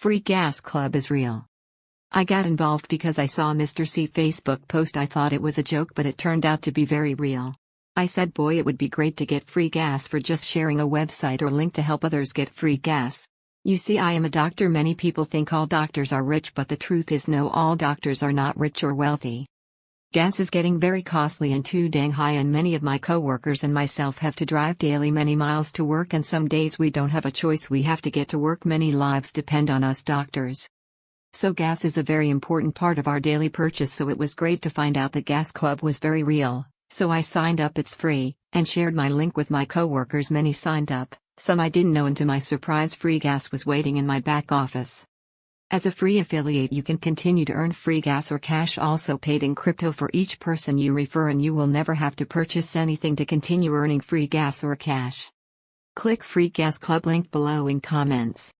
Free Gas Club is real. I got involved because I saw Mr. C Facebook post. I thought it was a joke, but it turned out to be very real. I said, boy, it would be great to get free gas for just sharing a website or link to help others get free gas. You see, I am a doctor. Many people think all doctors are rich, but the truth is, no, all doctors are not rich or wealthy. Gas is getting very costly and too dang high, and many of my coworkers and myself have to drive daily many miles to work, and some days we don't have a choice, we have to get to work. Many lives depend on us doctors. So, gas is a very important part of our daily purchase, so it was great to find out the Gas Club was very real. So I signed up, it's free, and shared my link with my coworkers. Many signed up, some I didn't know, and to my surprise, free gas was waiting in my back office. As a free affiliate, you can continue to earn free gas or cash also paid in crypto for each person you refer, and you will never have to purchase anything to continue earning free gas or cash. Click Free Gas Club link below in comments.